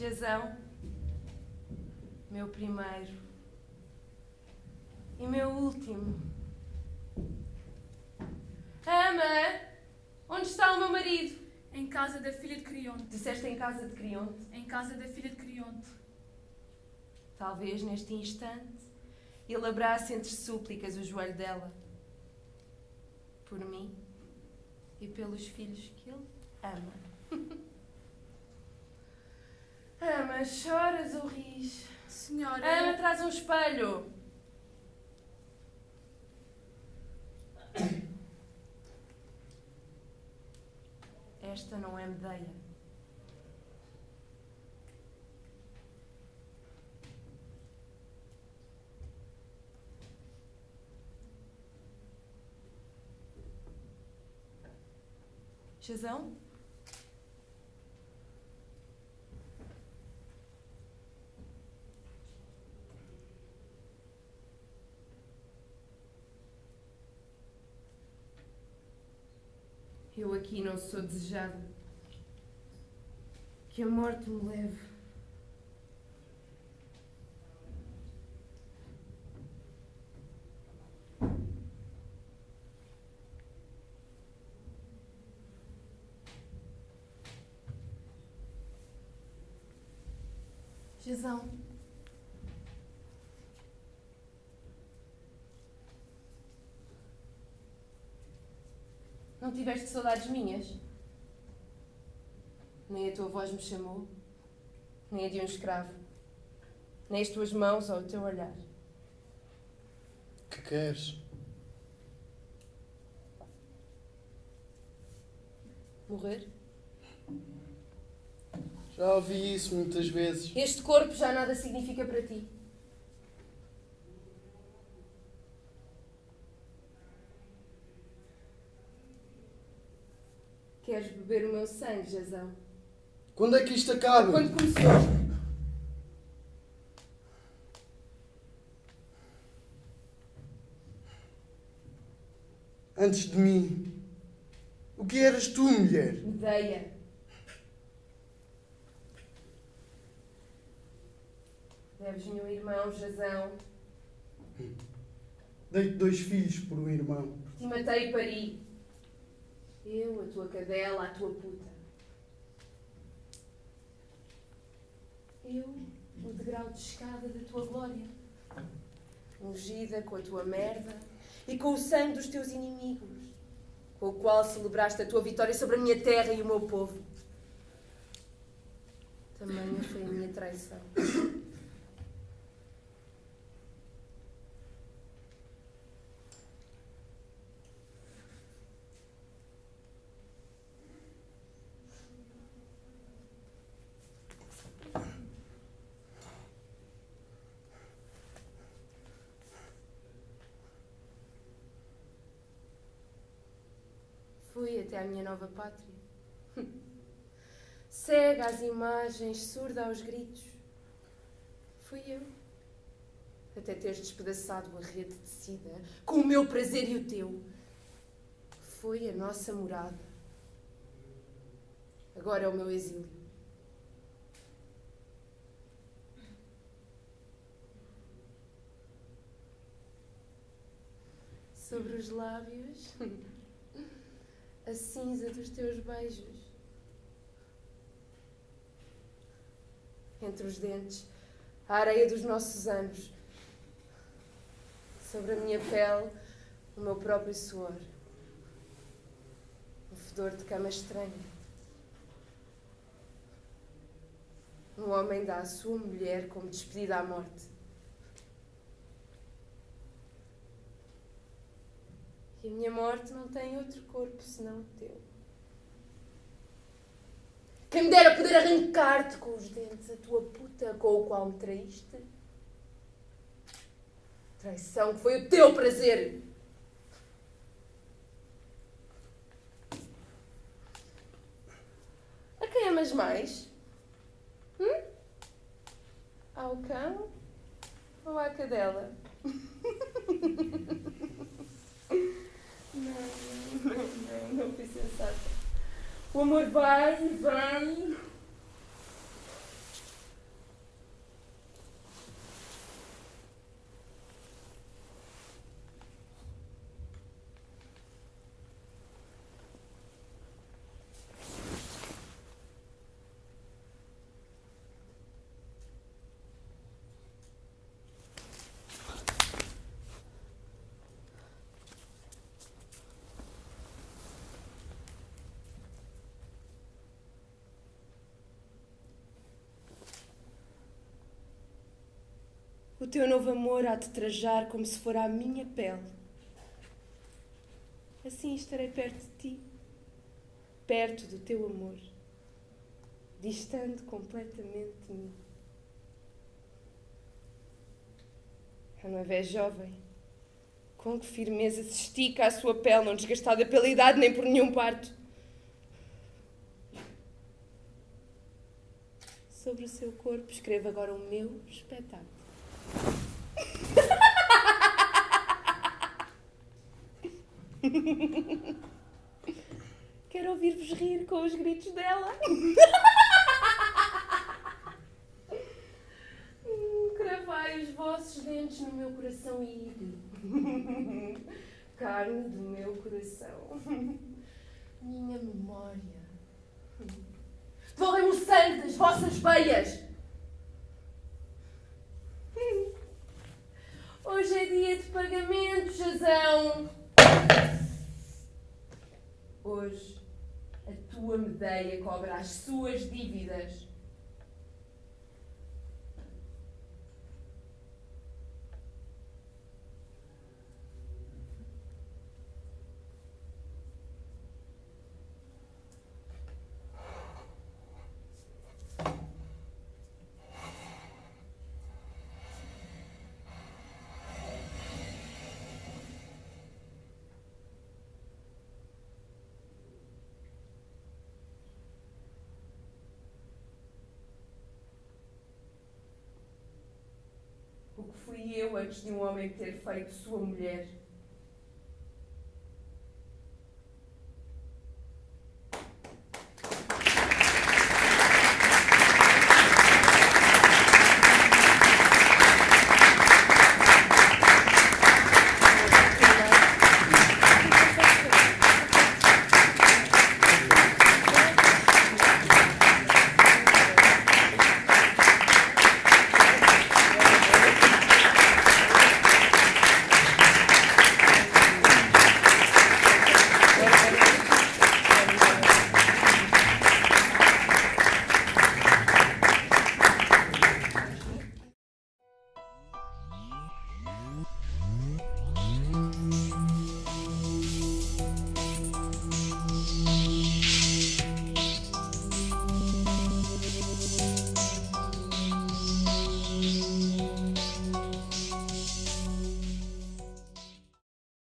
Jazão, meu primeiro e meu último. Ama, onde está o meu marido? Em casa da filha de Crionte. Disseste em casa de Crionte. Em casa da filha de Crionte. Talvez neste instante ele abrace entre súplicas o joelho dela. Por mim e pelos filhos que ele ama. ama, choras ou ris? Senhora. Ama, traz um espelho. Esta não é Medeia. Chazão? Aqui não sou desejado. Que a morte me leve. Jezão. Não tiveste saudades minhas? Nem a tua voz me chamou, nem a de um escravo, nem as tuas mãos ou o teu olhar. Que queres? Morrer? Já ouvi isso muitas vezes. Este corpo já nada significa para ti. Queres beber o meu sangue, Jazão? Quando é que isto acaba? Quando começou? Antes de mim. O que eras tu, mulher? Medeia. Deves-me um irmão, Jazão. Dei-te dois filhos por um irmão. Te matei e pari. Eu, a tua cadela, a tua puta. Eu, o degrau de escada da tua glória. Ungida com a tua merda e com o sangue dos teus inimigos, com o qual celebraste a tua vitória sobre a minha terra e o meu povo. Tamanha foi a minha traição. Fui até à minha nova pátria. Cega às imagens, surda aos gritos. Fui eu. Até teres despedaçado a rede tecida, com o meu prazer e o teu. Foi a nossa morada. Agora é o meu exílio. Sobre os lábios. a cinza dos teus beijos. Entre os dentes, a areia dos nossos anos. Sobre a minha pele, o meu próprio suor. Um fedor de cama estranha. Um homem dá à sua mulher como despedida à morte. E a minha morte não tem outro corpo senão o teu. Quem me dera poder arrancar-te com os dentes a tua puta com o qual me traíste. Traição que foi o teu prazer. A quem amas mais? Hum? Ao cão ou à cadela? Não, não, não, não fui sensata. O amor vai e vem. O teu novo amor há de trajar como se fora a minha pele. Assim estarei perto de ti, perto do teu amor, distante completamente de mim. A noiva é jovem. Com que firmeza se estica a sua pele, não desgastada pela idade nem por nenhum parto. Sobre o seu corpo escrevo agora o meu espetáculo. Quero ouvir-vos rir com os gritos dela. Cravai os vossos dentes no meu coração e carne do meu coração. Minha memória. Devolvem-me o sangue das vossas veias. Hoje é dia de pagamento, Jazão. Hoje a tua medeia cobra as suas dívidas. Fui eu antes de um homem ter feito sua mulher?